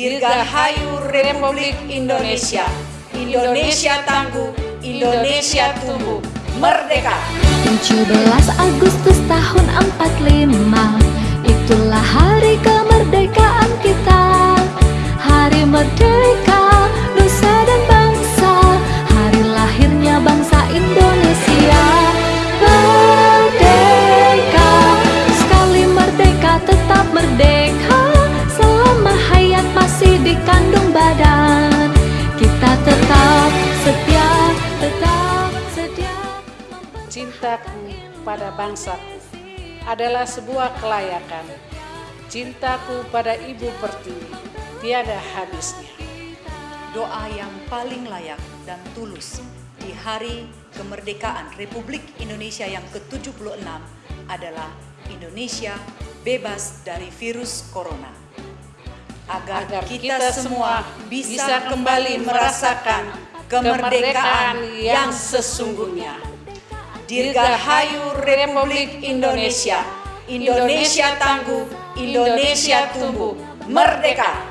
Dirgahayu Republik Indonesia. Indonesia tangguh, Indonesia tumbuh, merdeka. 17 Agustus tahun 45 tetap setia Cintaku pada bangsaku adalah sebuah kelayakan. Cintaku pada Ibu Pertiwi tiada habisnya. doa yang paling layak dan tulus di hari kemerdekaan Republik Indonesia yang ke-76 adalah Indonesia bebas dari virus corona. Agar, Agar kita, semua bisa kembali merasakan kemerdekaan yang sesungguhnya. Dirgahayu Republik Indonesia. Indonesia tangguh, Indonesia tumbuh, merdeka.